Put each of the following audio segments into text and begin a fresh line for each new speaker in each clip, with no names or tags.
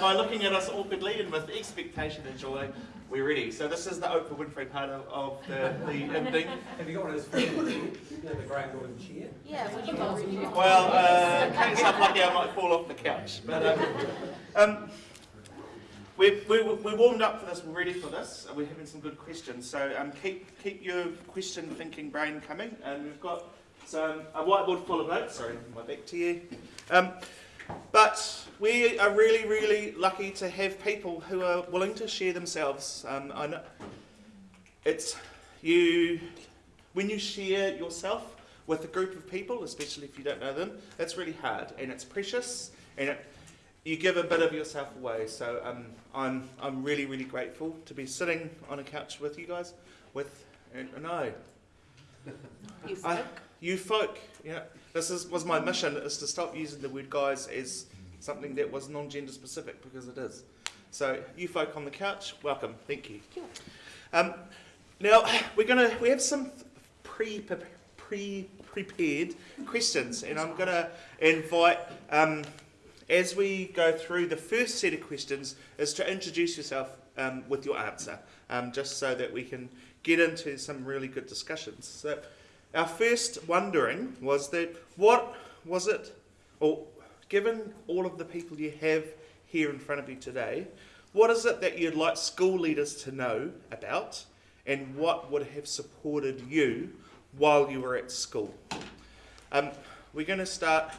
by looking at us awkwardly and with expectation and joy, we're ready. So this is the Oprah Winfrey part of, of the, the evening.
Have you got one of those friends, you know, the grey golden chair?
Yeah, when you go.
Well, uh, in case I'm lucky, I might fall off the couch. But um, um, we we we warmed up for this. We're ready for this. and We're having some good questions. So um, keep keep your question thinking brain coming. And we've got some a whiteboard full of notes. Sorry, my back to you. Um, but we are really, really lucky to have people who are willing to share themselves. Um, I know it's you when you share yourself with a group of people, especially if you don't know them, it's really hard and it's precious and it, you give a bit of yourself away. So um, I'm I'm really, really grateful to be sitting on a couch with you guys. With and,
You
I-
folk.
you folk. You know, this is was my mission is to stop using the word guys as something that was non-gender specific because it is. So you folk on the couch, welcome. Thank you. Um, now we're gonna we have some pre pre prepared questions, and I'm gonna invite um, as we go through the first set of questions is to introduce yourself um, with your answer, um, just so that we can get into some really good discussions. So our first wondering was that what was it, or given all of the people you have here in front of you today, what is it that you'd like school leaders to know about, and what would have supported you while you were at school? Um, we're going to start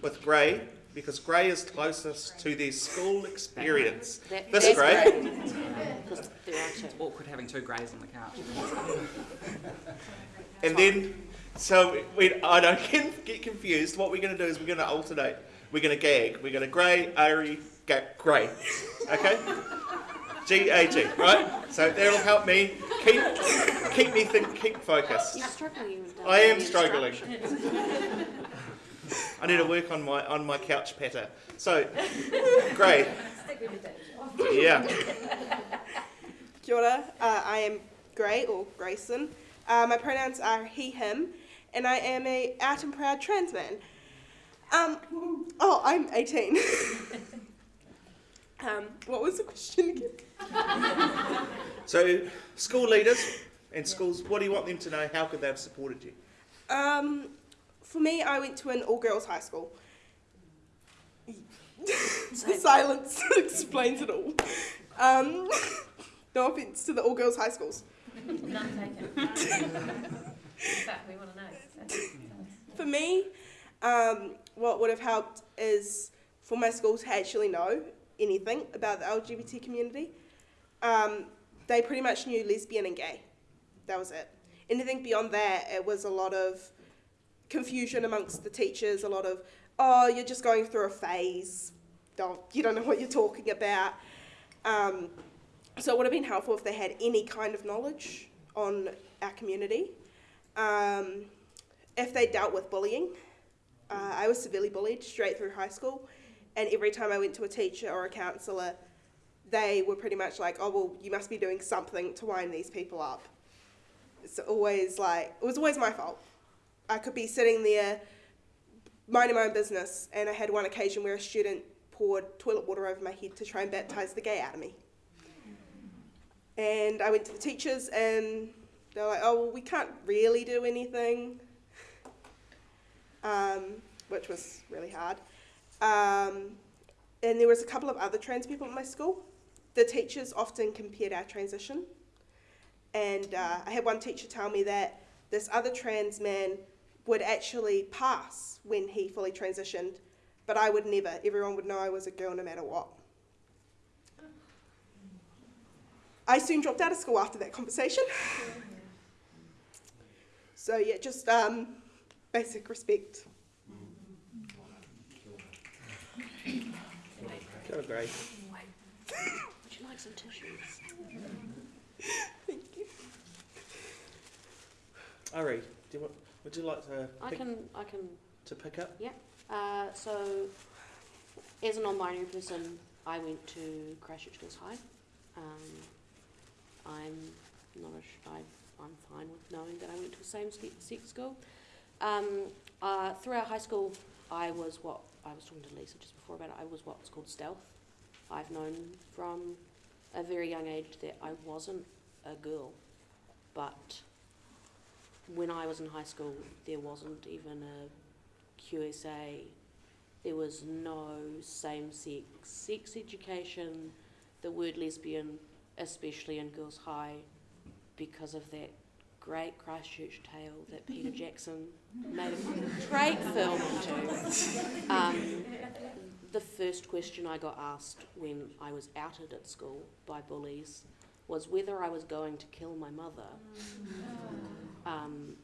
with Gray because Gray is closest to their school experience.
That-
This
that's
Gray.
great. 'Cause there are.
It's awkward having two greys on the couch.
And then, so we, I don't get, get confused. What we're going to do is we're going to alternate. We're going to gag. We're going to grey, Ari, ga- grey. Okay? G A G, right? So that'll help me keep keep me think, keep focused.
You're struggling
I am
the
struggling. I need to work on my on my couch patter. So, grey. Yeah.
Kia ora, uh, I am Gray or Grayson. Uh, my pronouns are he, him, and I am a out and proud trans man. Um, oh, I'm 18. um, what was the question again?
So, school leaders and schools, what do you want them to know? How could they have supported you?
Um, for me, I went to an all girls high school. the silence explains it all. Um, no offense to the all girls high schools.
None taken. In fact, we want to know.
For me, um, what would have helped is for my school to actually know anything about the LGBT community. Um, they pretty much knew lesbian and gay. That was it. Anything beyond that, it was a lot of confusion amongst the teachers, a lot of, oh, you're just going through a phase. Don't, you don't know what you're talking about. Um, so it would have been helpful if they had any kind of knowledge on our community. Um, if they dealt with bullying, uh, I was severely bullied straight through high school, and every time I went to a teacher or a counsellor, they were pretty much like, "Oh well, you must be doing something to wind these people up." It's always like it was always my fault. I could be sitting there minding my own business, and I had one occasion where a student poured toilet water over my head to try and baptise the gay out of me. And I went to the teachers, and they're like, "Oh well, we can't really do anything." um, which was really hard. Um, and there was a couple of other trans people at my school. The teachers often compared our transition. And uh, I had one teacher tell me that this other trans man would actually pass when he fully transitioned, but I would never. Everyone would know I was a girl no matter what. I soon dropped out of school after that conversation. So yeah, just um, basic respect.
Go, Gray.
Would you like some tissues?
Thank you.
Ari, do you want, would you like to
I
pick,
can, I can.
to pick up?
Uh, so, as a non-binary person, I went to Christchurch Girls High. Um, I'm not a I, I'm fine with knowing that I went to the same sex school. Um, uh, throughout high school, I was what I was talking to Lisa just before about it. I was what's called stealth. I've known from a very young age that I wasn't a girl, but when I was in high school, there wasn't even a QSA. There was no same-sex sex education. The word lesbian, especially in girls' high, because of that great Christchurch tale that Peter Jackson made a great film into. Um, the first question I got asked when I was outed at school by bullies was whether I was going to kill my mother. Um,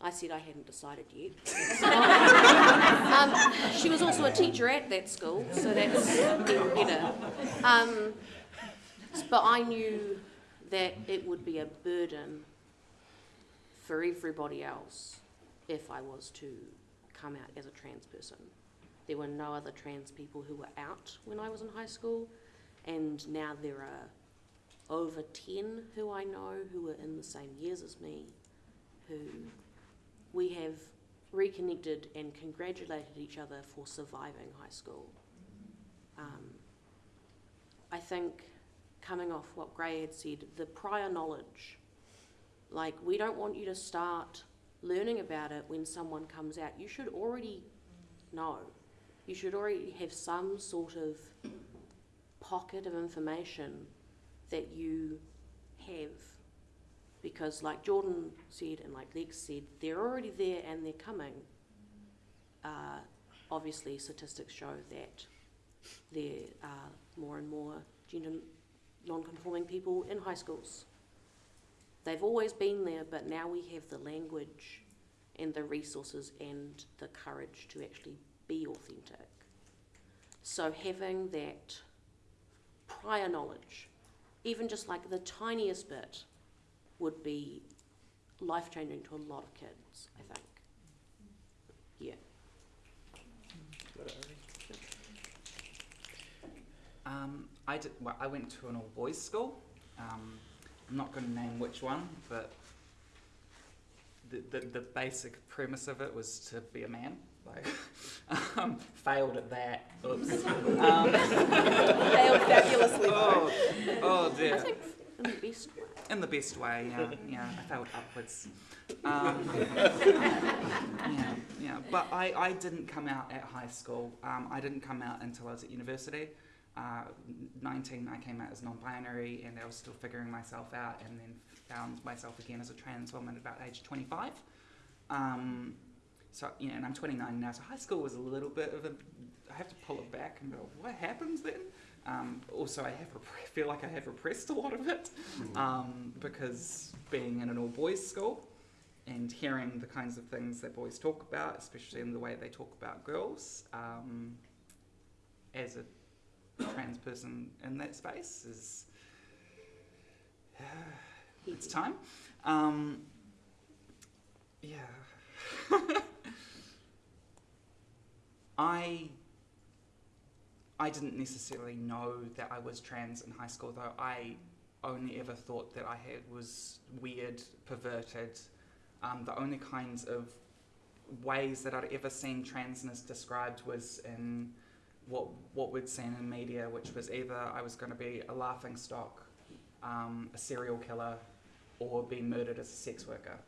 I said I hadn't decided yet. um, she was also a teacher at that school, so that's even better. Um, but I knew that it would be a burden for everybody else if I was to come out as a trans person. There were no other trans people who were out when I was in high school, and now there are over 10 who I know who were in the same years as me, who we have reconnected and congratulated each other for surviving high school. Um, I think coming off what Gray had said, the prior knowledge, like we don't want you to start learning about it when someone comes out. You should already know. You should already have some sort of pocket of information that you have. Because, like Jordan said and like Lex said, they're already there and they're coming. Uh, obviously, statistics show that there are more and more gender non-conforming people in high schools. They've always been there, but now we have the language and the resources and the courage to actually be authentic. So having that prior knowledge, even just like the tiniest bit, would be life changing to a lot of kids, I think. Yeah.
Um, I did. Well, I went to an all boys school. Um, I'm not going to name which one, but the, the the basic premise of it was to be a man. Like, um, failed at that. Oops. Um,
Failed fabulously.
oh, oh
I
dear.
think in the best way.
In the best way, yeah, yeah. I failed upwards. Um, yeah, yeah. But I, I didn't come out at high school. Um, I didn't come out until I was at university. Uh, 19, I came out as non-binary, and I was still figuring myself out, and then found myself again as a trans woman at about age 25. Um, so, you know, and I'm 29 now, so high school was a little bit of a. I have to pull it back and go, what happens then? Um, also, I have feel like I have repressed a lot of it um, because being in an all boys school and hearing the kinds of things that boys talk about, especially in the way they talk about girls, um, as a trans person in that space is it's time. Um, yeah. I I didn't necessarily know that I was trans in high school, though. I only ever thought that I had was weird, perverted. Um, the only kinds of ways that I'd ever seen transness described was in what what we'd seen in media, which was either I was going to be a laughing stock, um, a serial killer, or be murdered as a sex worker.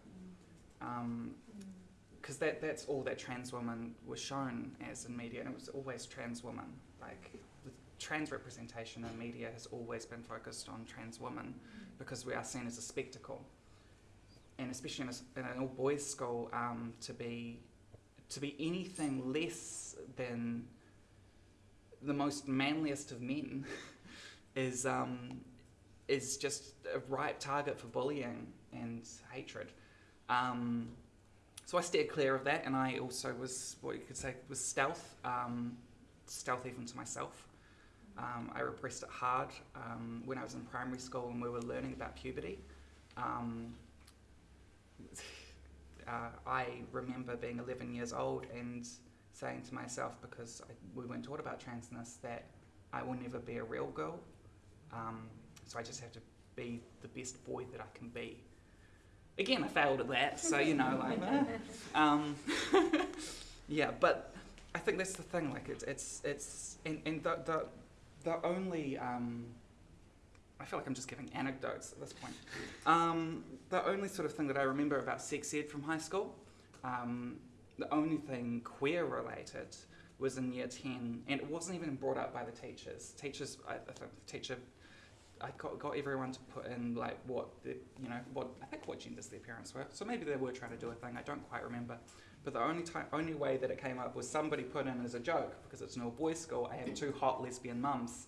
Because that that's all that trans women were shown as in media, and it was always trans women. Like the trans representation in media has always been focused on trans women because we are seen as a spectacle, and especially in, a in an all boys school, um, to be to be anything less than the most manliest of men is um, is just a ripe target for bullying and hatred. Um, so I steered clear of that, and I also was what you could say was stealth, um, stealth even to myself. Um, I repressed it hard um, when I was in primary school and we were learning about puberty. Um, uh, I remember being 11 years old and saying to myself, because I, we weren't taught about transness, that I will never be a real girl. Um, so I just have to be the best boy that I can be. Again, I failed at that, so you know, like, um, yeah. But I think that's the thing. Like, it's it's it's and, and the, the the only um, I feel like I'm just giving anecdotes at this point. Um, the only sort of thing that I remember about sex ed from high school, um, the only thing queer related was in year 10, and it wasn't even brought up by the teachers. Teachers, I, I think the teacher, I got, got everyone to put in like what the, you know, what I think what genders their parents were. So maybe they were trying to do a thing. I don't quite remember. But the only time, only way that it came up was somebody put in as a joke because it's an all boys school. I have two hot lesbian mums.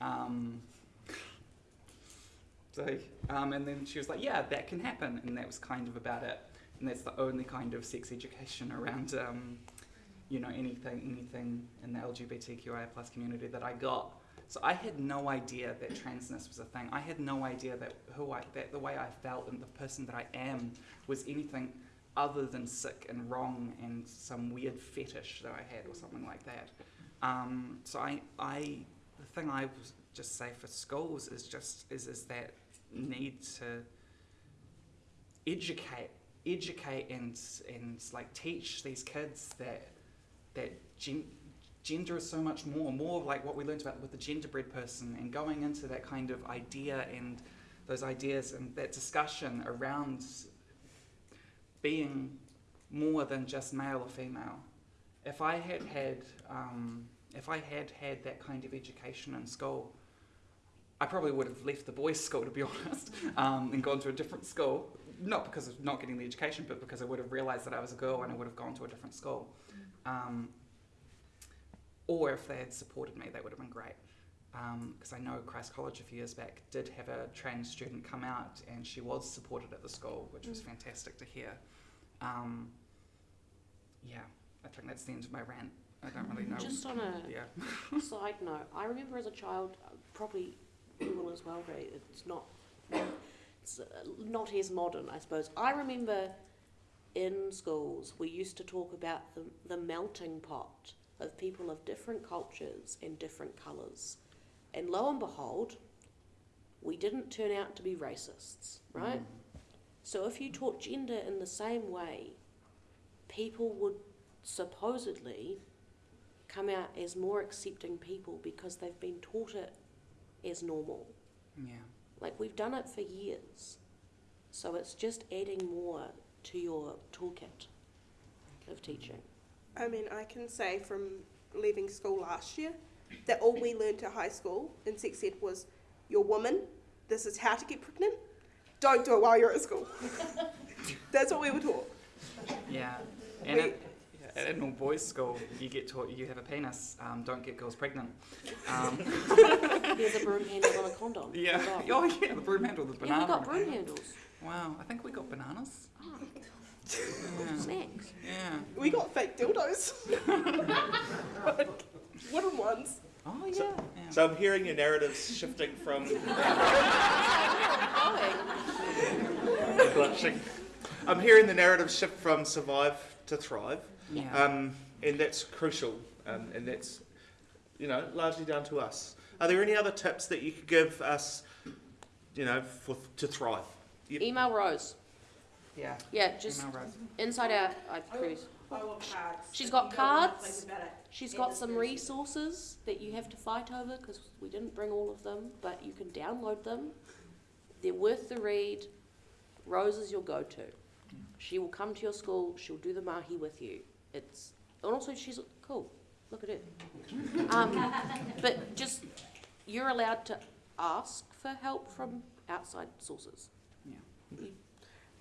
Um, so, um, and then she was like, "Yeah, that can happen," and that was kind of about it. And that's the only kind of sex education around, um, you know, anything, anything in the LGBTQIA plus community that I got. So I had no idea that transness was a thing. I had no idea that who I, that the way I felt and the person that I am was anything other than sick and wrong and some weird fetish that I had or something like that. Um, so I, I, the thing I would just say for schools is just is is that need to educate, educate and and like teach these kids that that gen- gender is so much more, more like what we learned about with the genderbread person, and going into that kind of idea and those ideas and that discussion around being more than just male or female. If I had had, um, if I had had that kind of education in school, I probably would have left the boys' school, to be honest, um, and gone to a different school. Not because of not getting the education, but because I would have realised that I was a girl and I would have gone to a different school. Um, or if they had supported me, that would have been great. Because I know Christ's College a few years back did have a trans student come out and she was supported at the school, which was fantastic to hear. Um, yeah, I think that's the end of my rant. I don't really know.
Just on a
yeah.
side note, I remember as a child, uh, probably you will as well, Ray. It's not, not as modern, I suppose. I remember in schools we used to talk about the, the melting pot of people of different cultures and different colours, and lo and behold, we didn't turn out to be racists, right? Mm. So if you taught gender in the same way, people would supposedly come out as more accepting people because they've been taught it as normal.
Yeah.
Like we've done it for years. So it's just adding more to your toolkit of teaching.
I mean, I can say from leaving school last year that all we learned at high school in sex ed was you're a woman, this is how to get pregnant, don't do it while you're at school. That's what we were taught.
Yeah. And
We-
at, at an all boys school, you get taught you have a penis, um, don't get girls pregnant. Um,
There's a broom handle on a condom.
yeah. Oh, yeah, the broom handle, the banana.
Yeah,
banana.
we got broom handles.
Wow, I think we got bananas.
Oh,
Yeah.
snacks.
yeah.
We got fake dildos. Wooden ones.
Oh, yeah.
So-
yeah.
So I'm hearing your narratives shifting from blushing. I'm hearing the narrative shift from survive to thrive,
yeah.
um, and that's crucial, um, and that's you know largely down to us. Are there any other tips that you could give us, you know, for to thrive? Yep.
Email Rose.
yeah.
Yeah, just
Email Rose.
inside out. I previous.
I want cards.
She's got cards. She's got some resources that you have to fight over because we didn't bring all of them, but you can download them. They're worth the read. Rose is your go-to. She will come to your school. She'll do the mahi with you. It's and also she's cool. Look at her. Um, but just you're allowed to ask for help from outside sources.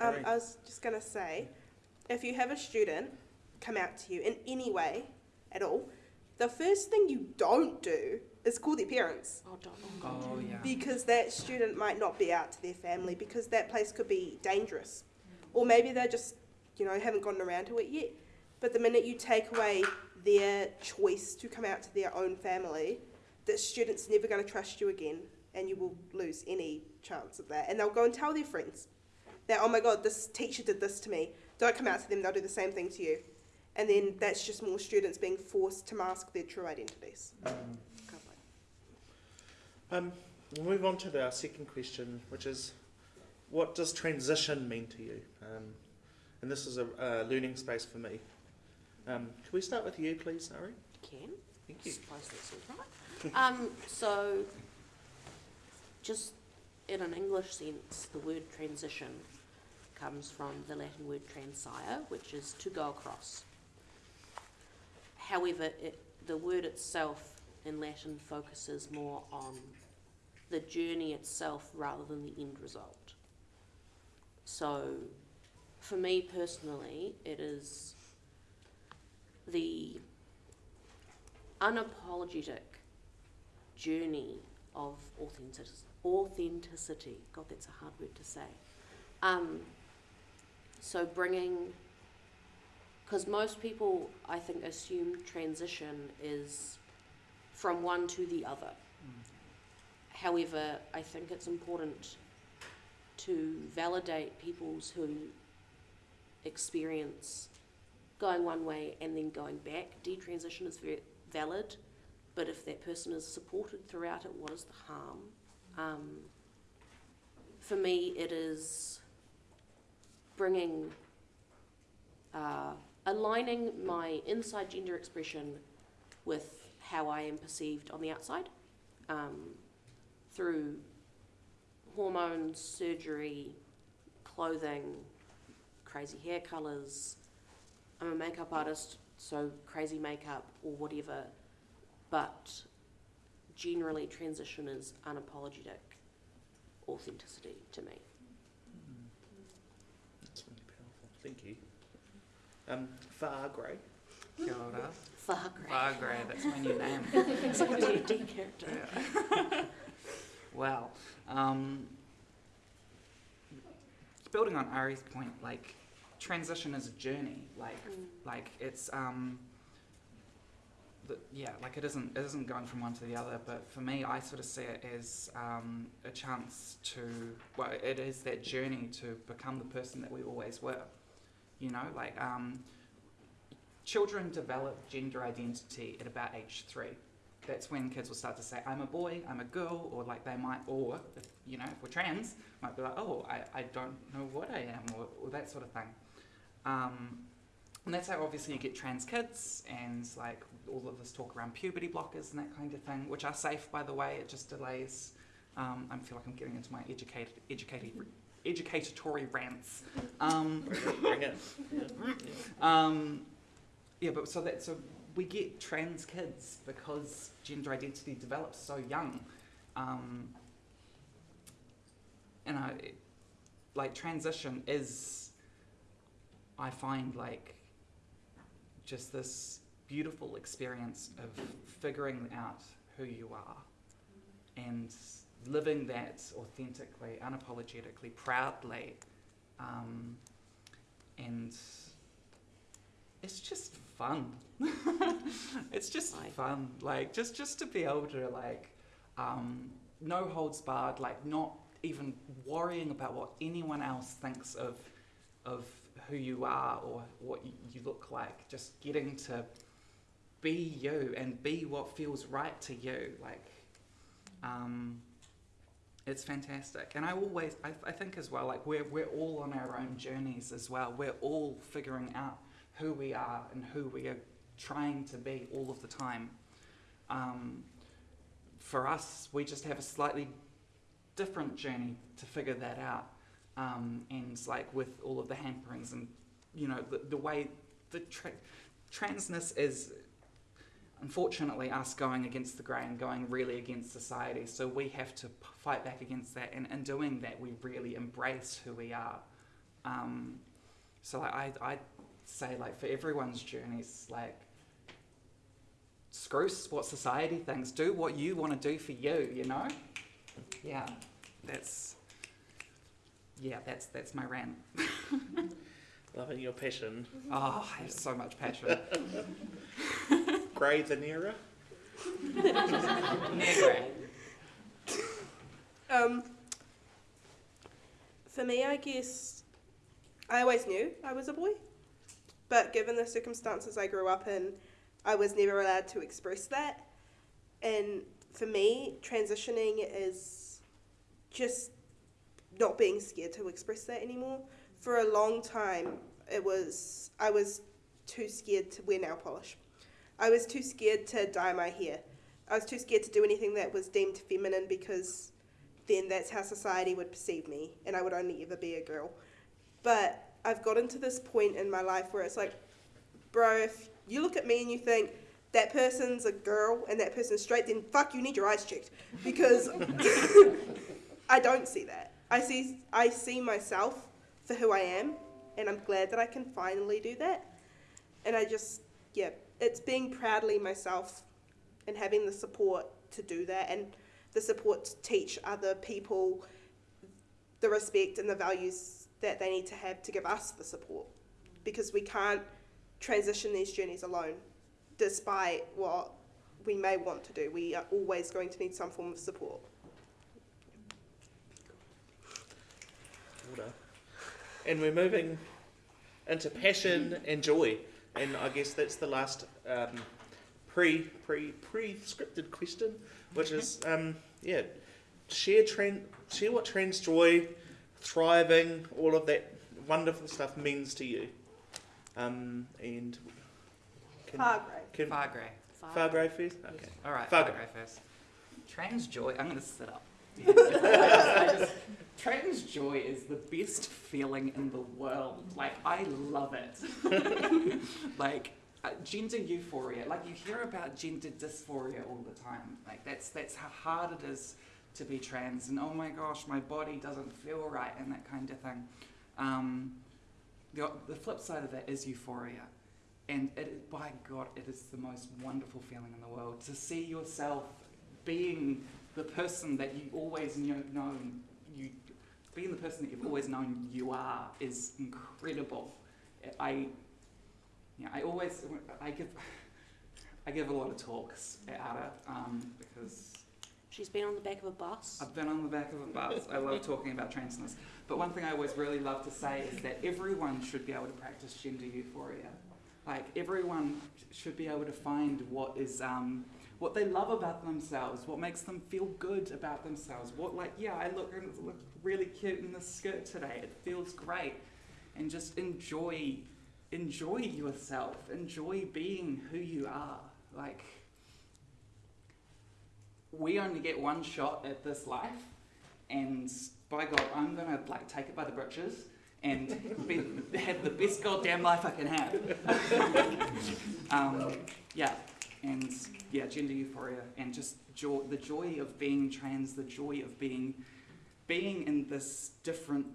Um, I was just going to say, if you have a student come out to you in any way at all, the first thing you don't do is call their parents
Oh, don't. Oh, God.
Oh, yeah.
because that student might not be out to their family because that place could be dangerous. Or maybe they're just, you know, haven't gotten around to it yet. But the minute you take away their choice to come out to their own family, that student's never going to trust you again and you will lose any chance of that. And they'll go and tell their friends that, oh my god, this teacher did this to me. Don't come out to them, they'll do the same thing to you. And then that's just more students being forced to mask their true identities.
Um, we'll move on to our second question, which is, what does transition mean to you? Um, and this is a, a learning space for me. Um, can we start with you, please, Ari?
Can
Thank you.
Suppose that's all right. Um, so, just in an English sense, the word transition comes from the Latin word transire, which is to go across. However, it, the word itself in Latin focuses more on the journey itself rather than the end result. So, for me personally, it is the unapologetic journey of authentic- authenticity. God, that's a hard word to say. Um, so bringing, because most people, I think, assume transition is from one to the other. However, I think it's important to validate people's who experience going one way and then going back. Detransition is very valid, but if that person is supported throughout it, what is the harm? Um, for me, it is bringing, uh, aligning my inside gender expression with how I am perceived on the outside um, through hormones, surgery, clothing, crazy hair colours. I'm a makeup artist, so crazy makeup or whatever, but generally transition is unapologetic authenticity to me.
That's really powerful. Thank you. Um, Far Grey.
Kia ora.
Far great.
Bagre, that's my new name.
It's like a D&D character.
Well, um, building on Ari's point, like transition is a journey. Like,
Mm.
like it's um, the, yeah, like it isn't it isn't going from one to the other. But for me, I sort of see it as um, a chance to well, it is that journey to become the person that we always were. You know, like um, children develop gender identity at about age three that's when kids will start to say, I'm a boy, I'm a girl, or like they might, or, if, you know, if we're trans, might be like, oh, I, I don't know what I am, or, or that sort of thing. Um, and that's how obviously you get trans kids and like all of this talk around puberty blockers and that kind of thing, which are safe, by the way, it just delays. Um, I feel like I'm getting into my educated, educated, educatory rants. Um,
Bring it.
um, yeah, but so that so we get trans kids because gender identity develops so young, um, and I like transition is I find like just this beautiful experience of figuring out who you are and living that authentically, unapologetically, proudly, um, and it's just fun. it's just
Aye.
fun, like just just to be able to like um, no holds barred, like not even worrying about what anyone else thinks of of who you are or what you look like. Just getting to be you and be what feels right to you, like. Um, it's fantastic, and I always, I, I think as well, like we're we're all on our own journeys as well. We're all figuring out who we are and who we are trying to be all of the time. Um, for us, we just have a slightly different journey to figure that out. Um, and like with all of the hamperings and you know the, the way the tra- transness is unfortunately us going against the grain, going really against society. So we have to fight back against that, and in doing that, we really embrace who we are. Um, so like, I I say like for everyone's journeys, like screw what society thinks. Do what you want to do for you. You know. Yeah, that's yeah, that's that's my rant.
Loving your passion.
Oh, I have so much passion.
Grey the nearer.
Negre.
Um, for me, I guess I always knew I was a boy, but given the circumstances I grew up in, I was never allowed to express that. And for me, transitioning is just not being scared to express that anymore. For a long time, it was I was too scared to wear nail polish. I was too scared to dye my hair. I was too scared to do anything that was deemed feminine because then that's how society would perceive me and I would only ever be a girl. But I've gotten to this point in my life where it's like, bro, if you look at me and you think that person's a girl and that person's straight, then fuck, you need your eyes checked because I don't see that. I see I see myself for who I am, and I'm glad that I can finally do that. And I just yeah, it's being proudly myself and having the support to do that and the support to teach other people the respect and the values that they need to have to give us the support. Because we can't transition these journeys alone despite what we may want to do. We are always going to need some form of support
Order. And we're moving into passion and joy, and I guess that's the last um, pre pre pre scripted question, which is um, yeah, share trend share what trans joy, thriving, all of that wonderful stuff means to you, um, and can,
far great
can
Far grey.
far grey first? Okay.
All right,
Far
far
grey.
grey first. Trans joy. I'm gonna sit up. I just- I just- trans joy is the best feeling in the world. Like I love it. like uh, gender euphoria. Like you hear about gender dysphoria all the time. Like that's that's how hard it is to be trans. And oh my gosh, my body doesn't feel right, and that kind of thing. Um, the, the flip side of that is euphoria. And it, by God, it is the most wonderful feeling in the world to see yourself being the person that you always knew, known being the person that you've always known you are is incredible. I, yeah, I always, I give, I give a lot of talks at ATA um, because
She's been on the back of a bus.
I've been on the back of a bus. I love talking about transness. But one thing I always really love to say is that everyone should be able to practice gender euphoria. Like everyone should be able to find what is um, what they love about themselves, what makes them feel good about themselves. What like yeah, I look look really cute in this skirt today. It feels great, and just enjoy enjoy yourself. Enjoy being who you are. Like we only get one shot at this life, and by God, I'm gonna like take it by the britches and be, have the best goddamn life I can have. um, yeah, and yeah, gender euphoria and just joy, the joy of being trans, the joy of being being in this different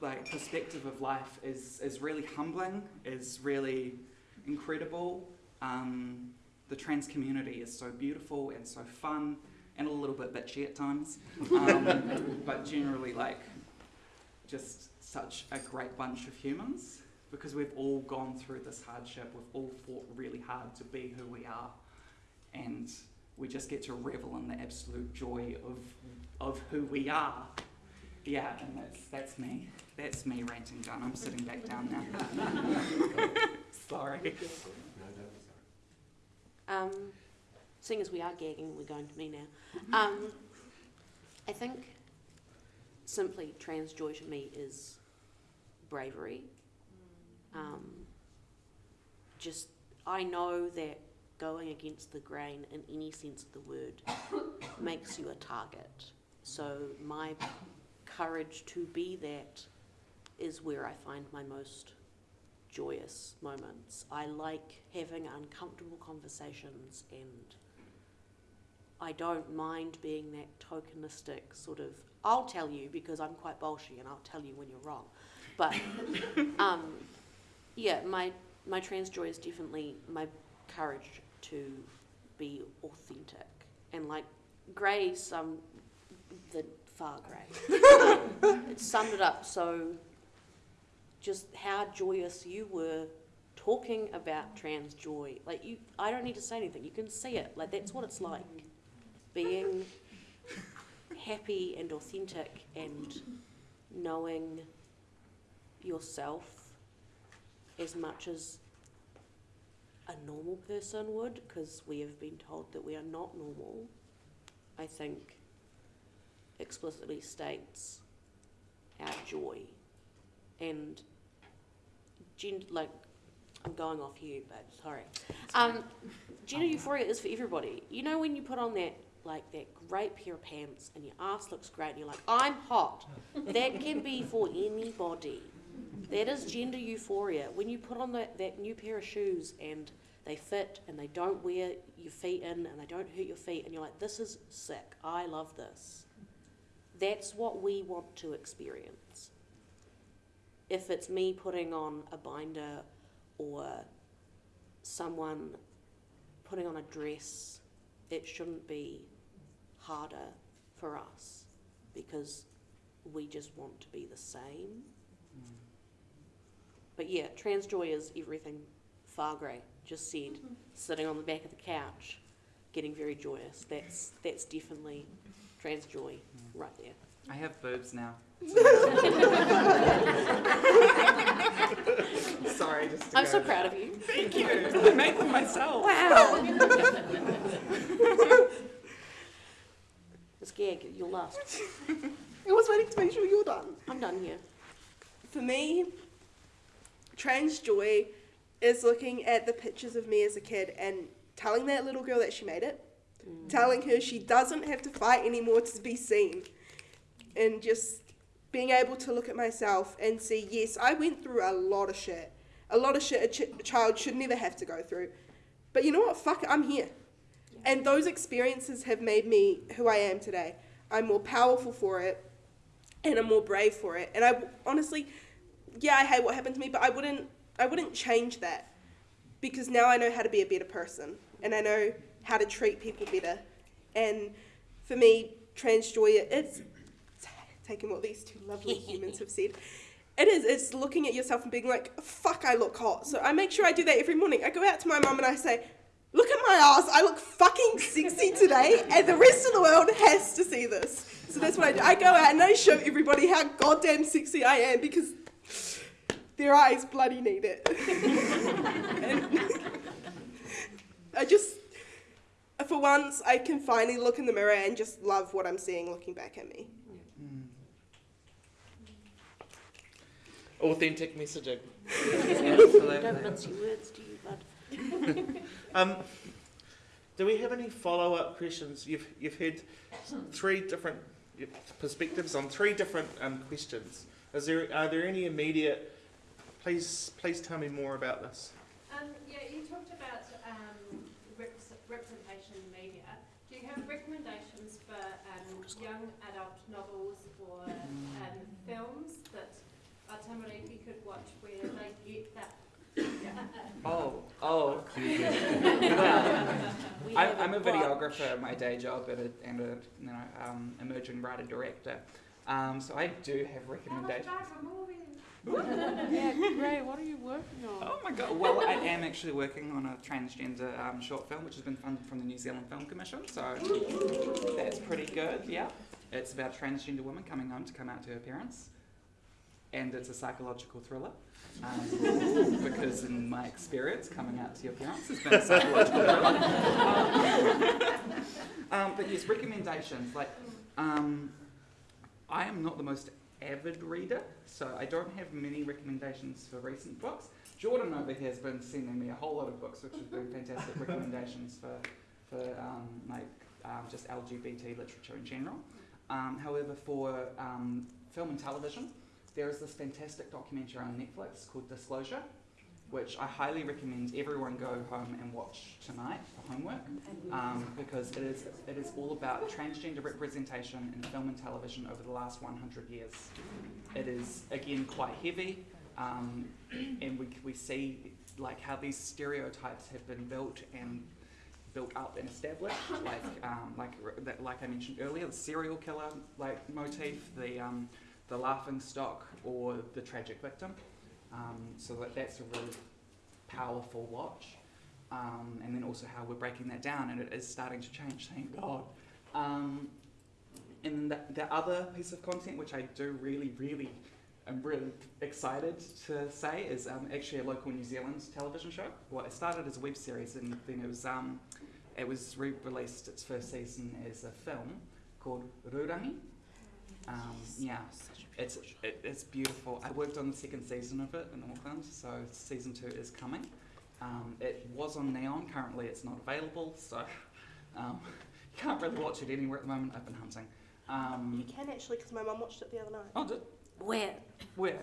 like perspective of life is is really humbling, is really incredible. Um, the trans community is so beautiful and so fun and a little bit bitchy at times, um, but generally like just such a great bunch of humans because we've all gone through this hardship. We've all fought really hard to be who we are, and we just get to revel in the absolute joy of of who we are. Yeah, and that's that's me. That's me ranting done. I'm sitting back down now. Sorry.
Um, seeing as we are gagging, we're going to me now. Um, I think simply trans joy to me is bravery. Um, just, I know that going against the grain in any sense of the word makes you a target. So my courage to be that is where I find my most joyous moments. I like having uncomfortable conversations and I don't mind being that tokenistic sort of I'll tell you because I'm quite bolshy and I'll tell you when you're wrong. But um, yeah, my my trans joy is definitely my courage to be authentic and like Gray's um the far grey. um, it summed it up so just how joyous you were talking about trans joy. Like you, I don't need to say anything. You can see it. Like that's what it's like, being happy and authentic and knowing yourself as much as a normal person would, because we have been told that we are not normal. I think explicitly states our joy and gen- like I'm going off you, but sorry. Um, gender euphoria is for everybody. You know when you put on that like that great pair of pants and your ass looks great and you're like, I'm hot. That can be for anybody. That is gender euphoria. When you put on that, that new pair of shoes and they fit and they don't wear your feet in and they don't hurt your feet and you're like, this is sick. I love this. That's what we want to experience. If it's me putting on a binder or someone putting on a dress, it shouldn't be harder for us because we just want to be the same. But yeah, trans joy is everything far grey. Just said, mm-hmm. sitting on the back of the couch, getting very joyous. That's that's definitely trans joy mm. right there.
I have boobs now. Sorry, just. To
I'm
go
so
there.
proud of you.
Thank you. I made them myself.
Wow. Miss Gag, you're last.
I was waiting to make sure you're done.
I'm done here.
For me, trans joy is looking at the pictures of me as a kid and telling that little girl that she made it, mm. telling her she doesn't have to fight anymore to be seen, and just being able to look at myself and see, yes, I went through a lot of shit. A lot of shit a, ch- a child should never have to go through. But you know what? Fuck it, I'm here. And those experiences have made me who I am today. I'm more powerful for it and I'm more brave for it. And I honestly, yeah, I hate what happened to me, but I wouldn't, I wouldn't change that because now I know how to be a better person and I know how to treat people better. And for me, trans joy, it's taking what these two lovely humans have said. It is. It's looking at yourself and being like, "Fuck, I look hot." So I make sure I do that every morning. I go out to my mum and I say, "Look at my ass. I look fucking sexy today, and the rest of the world has to see this." So that's what I do. I go out and I show everybody how goddamn sexy I am because their eyes bloody need it. I just, for once, I can finally look in the mirror and just love what I'm seeing looking back at me.
Authentic messaging.
Don't
Absolutely.
mince your words, do you, bud?
Um, do we have any follow-up questions? You've you've had three different perspectives on three different um, questions. Is there are there any immediate? Please please tell me more about this.
Um, yeah, you talked about um, reps- representation in media. Do you have recommendations for um, young adult novels or um, films that our Atamariki could watch where they get that?
Oh, oh.
We
I'm, I'm a videographer at my day job and a, and a you know, um, emerging writer director. Um, so I do have
How much
recommendations.
Yeah, great. What are you working on?
Oh my god! Well, I am actually working on a transgender um, short film, which has been funded from the New Zealand Film Commission. So that's pretty good. Yeah, it's about a transgender woman coming home to come out to her parents, and it's a psychological thriller. Um, because in my experience, coming out to your parents has been a psychological thriller. um, but yes, recommendations like um, I am not the most avid reader, so I don't have many recommendations for recent books. Jordan over here has been sending me a whole lot of books, which have been fantastic recommendations for, for um, like um, just LGBT literature in general. Um, however, for um, film and television, there is this fantastic documentary on Netflix called Disclosure, which I highly recommend everyone go home and watch tonight for homework, um, because it is it is all about transgender representation in film and television over the last 100 years. It is again quite heavy, um, and we we see like how these stereotypes have been built and built up and established, like um, like that, like I mentioned earlier, the serial killer like motif, the um, the laughing stock, or the tragic victim. Um, so that, that's a really powerful watch. Um, and then also how we're breaking that down, and it is starting to change, thank God. Um, and the, the other piece of content, which I do really, really, I'm really excited to say, is um, actually a local New Zealand television show. Well, it started as a web series, and then it was um, it was re-released its first season as a film called Rurangi. Um, yeah, it's it, it's beautiful. I worked on the second season of it in Auckland, so season two is coming. Um, it was on Neon. Currently, it's not available, so um, you can't really watch it anywhere at the moment. I've been hunting. Um,
You can actually, because my mum watched it the other night.
oh, did,
Where?
where?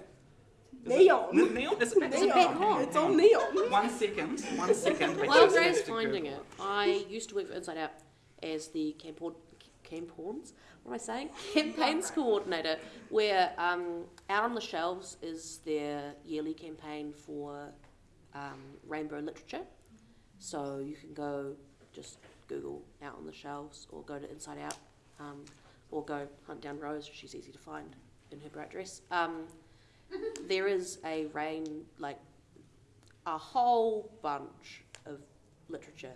Is
Neon.
It, neon? Is it, is it
Neon.
back on?
It's on Neon.
One second. One second. I
While
just
Grace finding
Google.
it, I used to work for Inside Out as the campaign, campaigns, what am I saying? Campaigns coordinator, where um, out on the shelves is their yearly campaign for um, rainbow literature. So you can go just Google out on the shelves or go to Inside Out um, or go hunt down Rose. She's easy to find in her bright dress. Um, there is a rain, like a whole bunch of literature,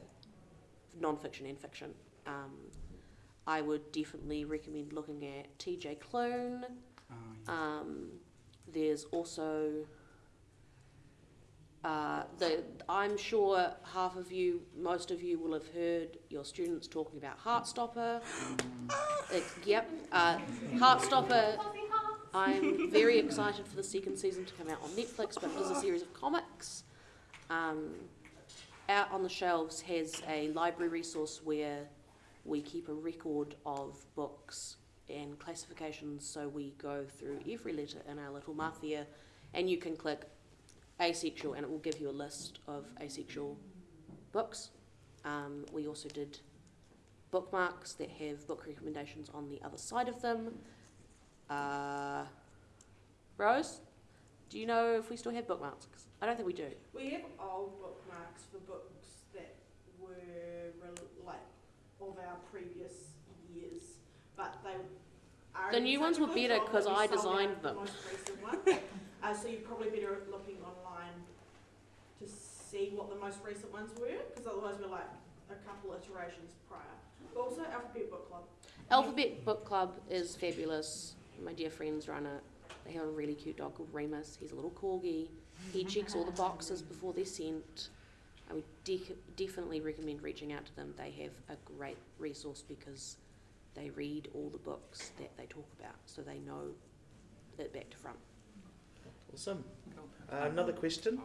non-fiction and fiction. Um, I would definitely recommend looking at T.J. Klune.
Oh, yeah.
Um, there's also uh, the. I'm sure half of you, most of you, will have heard your students talking about Heartstopper.
Mm.
Uh, yep, uh, Heartstopper. I'm very excited for the second season to come out on Netflix, but it is a series of comics. Um, out on the shelves has a library resource where we keep a record of books and classifications. So we go through every letter in our little mafia, and you can click asexual, and it will give you a list of asexual books. Um, we also did bookmarks that have book recommendations on the other side of them. Uh, Rose, do you know if we still have bookmarks? I don't think we do.
We have old bookmarks for books that were of our previous years, but they are.
The new ones were better
because
I designed them.
Most recent one. uh, so you're probably better at looking online to see what the most recent ones were, because otherwise we're like a couple iterations prior. But also Alphabet Book Club.
Alphabet Book Club is fabulous. My dear friends run it. They have a really cute dog called Remus. He's a little corgi. He checks all the boxes before they're sent. I would de- definitely recommend reaching out to them. They have a great resource because they read all the books that they talk about, so they know it back to front.
Awesome.
Cool.
Uh, another question.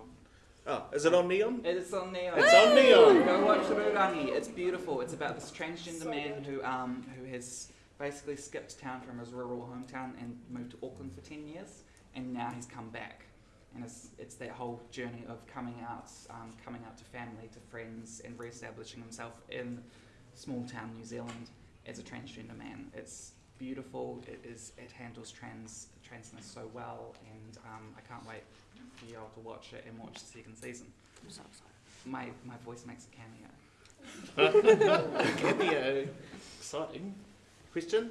Oh, is it on Neon?
It's on Neon.
It's on Neon.
Go watch the Rurangi. It's beautiful. It's about this transgender man who um who has basically skipped town from his rural hometown and moved to Auckland for ten years, and now he's come back. And it's it's that whole journey of coming out, um, coming out to family, to friends, and re-establishing himself in small town New Zealand as a transgender man. It's beautiful. It is. It handles trans transness so well, and um, I can't wait for you all to watch it and watch the second season.
I'm so excited.
My my voice makes a cameo.
Cameo. Exciting. Question?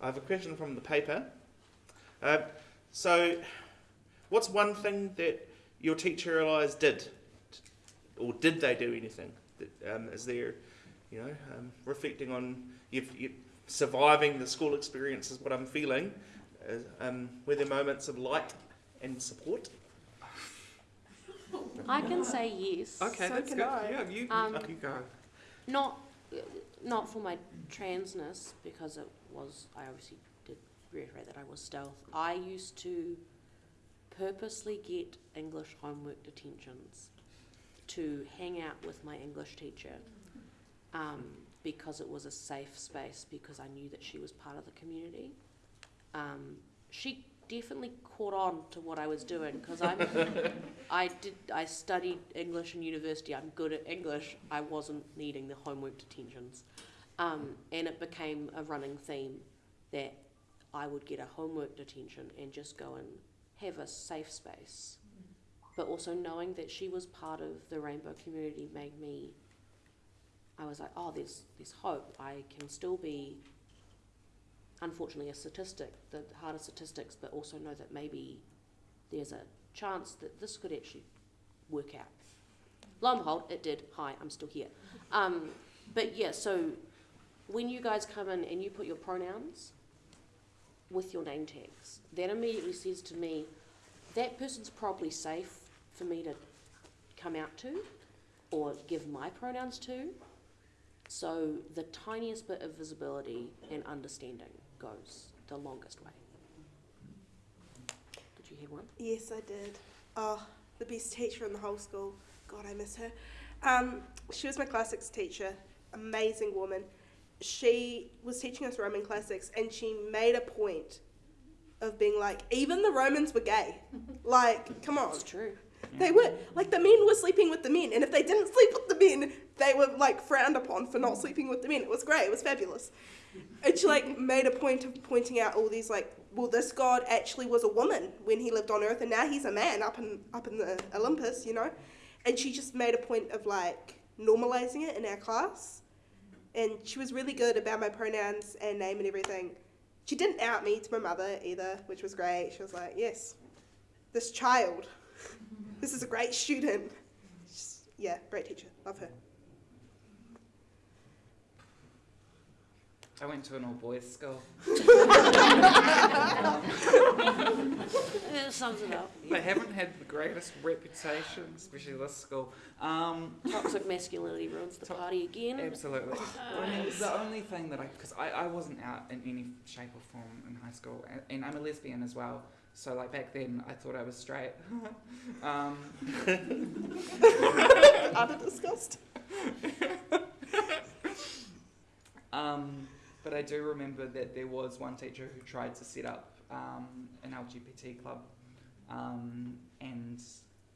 I have a question from the paper. Uh, so, what's one thing that your teacher allies did? Or did they do anything? That, um, is there, you know, um, reflecting on you've, you surviving the school experience is what I'm feeling. Uh, um, were there moments of light and support?
I can say yes.
Okay,
So
that's
can
good.
I.
Yeah, you,
Um,
you go.
Not, not for my transness because it was. I obviously did reiterate that I was stealth. I used to purposely get English homework detentions to hang out with my English teacher um, because it was a safe space because I knew that she was part of the community. Um, she definitely caught on to what I was doing because I'm I did I studied English in university. I'm good at English. I wasn't needing the homework detentions, um, and it became a running theme that I would get a homework detention and just go and have a safe space. But also knowing that she was part of the rainbow community made me. I was like, oh, there's there's hope. I can still be. Unfortunately, a statistic, the harder statistics, but also know that maybe there's a chance that this could actually work out. Lo and behold, it did. Hi, I'm still here. Um, but yeah, so when you guys come in and you put your pronouns with your name tags, that immediately says to me that person's probably safe for me to come out to or give my pronouns to. So the tiniest bit of visibility and understanding goes the longest way. Did you hear one?
Yes, I did. Oh, the best teacher in the whole school. God, I miss her. Um, she was my classics teacher. Amazing woman. She was teaching us Roman classics, and she made a point of being like, even the Romans were gay. Like, come on.
It's true.
They were like the men were sleeping with the men, and if they didn't sleep with the men, they were like frowned upon for not sleeping with the men. It was great. It was fabulous. And she like made a point of pointing out all these like, well, this god actually was a woman when he lived on Earth, and now he's a man up in up in the Olympus, you know. And she just made a point of like normalizing it in our class, and she was really good about my pronouns and name and everything. She didn't out me to my mother either, which was great. She was like, yes, this child. This is a great student. She's- yeah, great teacher. Love her.
I went to an all boys school.
It sums it up.
They haven't had the greatest reputation, especially this school. Um,
Toxic masculinity ruins the
To-
party again.
Absolutely. I mean, the only thing that I, because I, I wasn't out in any shape or form in high school, and, and I'm a lesbian as well. So like back then, I thought I was straight. um,
Utter disgust.
um, but I do remember that there was one teacher who tried to set up um, an LGBT club, um, and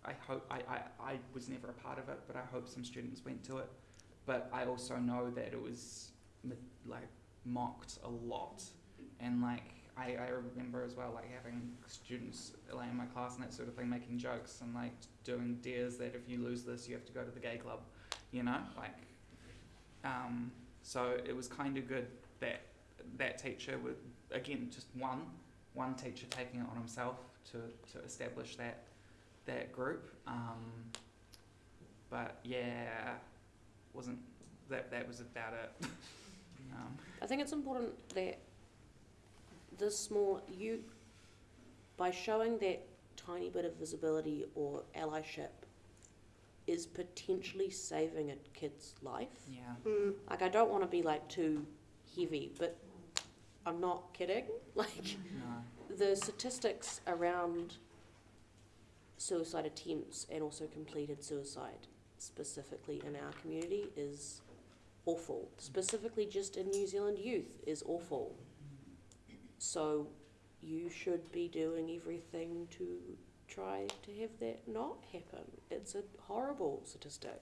I hope I, I, I was never a part of it, but I hope some students went to it. But I also know that it was like mocked a lot, and like I, I remember as well like having students like in my class and that sort of thing making jokes and like doing dares that if you lose this you have to go to the gay club, you know like. Um, so it was kind of good that that teacher would again just one one teacher taking it on himself to, to establish that that group. Um, but yeah, wasn't that that was about it. um,
I think it's important that this small you by showing that tiny bit of visibility or allyship is potentially saving a kid's life.
yeah.
Mm.
Like I don't want to be like too heavy, but I'm not kidding. Like
No.
the statistics around suicide attempts and also completed suicide specifically in our community is awful. Specifically just in New Zealand youth is awful. So you should be doing everything to try to have that not happen. It's a horrible statistic.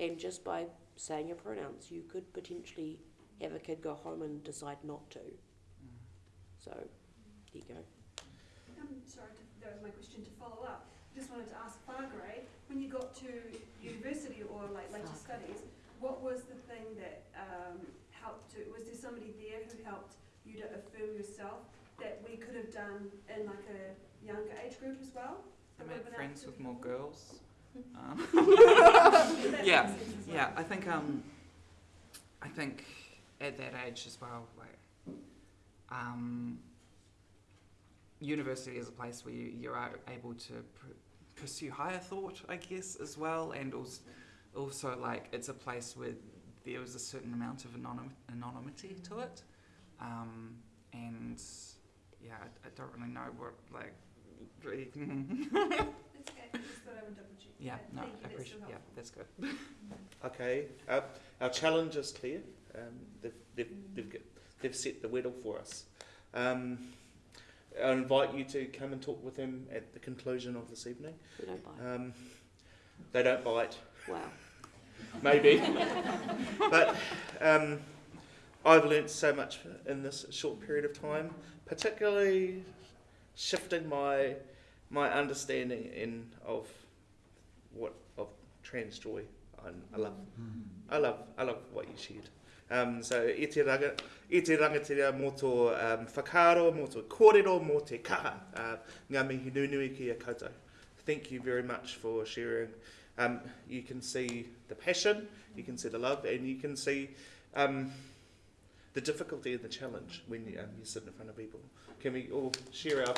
And just by saying your pronouns, you could potentially have a kid go home and decide not to.
Mm.
So, there you go.
Um, sorry, to, that was my question to follow up. I Just wanted to ask Fargray, when you got to university or like later studies, what was the thing that um, helped to, was there somebody there who helped you to affirm yourself that we could have done in like a younger age group as well?
I made friends with more girls. Um, Yeah,
makes sense as well.
yeah, I think um, I think at that age as well, like um, university is a place where you, you are able to pr- pursue higher thought, I guess, as well, and also, also like it's a place where there is a certain amount of anonym, anonymity to it, um, and yeah, I, I don't really know what like. really-
It's okay, I just thought I would double check.
yeah, no,
thank you,
I
that's
appreciate.
so
Yeah,
helpful.
that's good.
Okay, our, our challenge is clear. Um, they've, they've, they've, get- they've set the whittle for us. Um, I invite you to come and talk with them at the conclusion of this evening.
We don't buy.
Um, they don't bite,
Wow.
maybe, but um, I've learnt so much in this short period of time, particularly shifting my my understanding in of what of trans joy. I, I love, I love, I love what you shared. Um, so e te, ranga, e te rangatira mō tō um, whakaaro, mō tō kōrero, mō te kaha, uh, ngā mihi nunui ki a koutou. Thank you very much for sharing. Um, you can see the passion, you can see the love, and you can see um, the difficulty and the challenge when you, um, you sit in front of people. Can we all share our?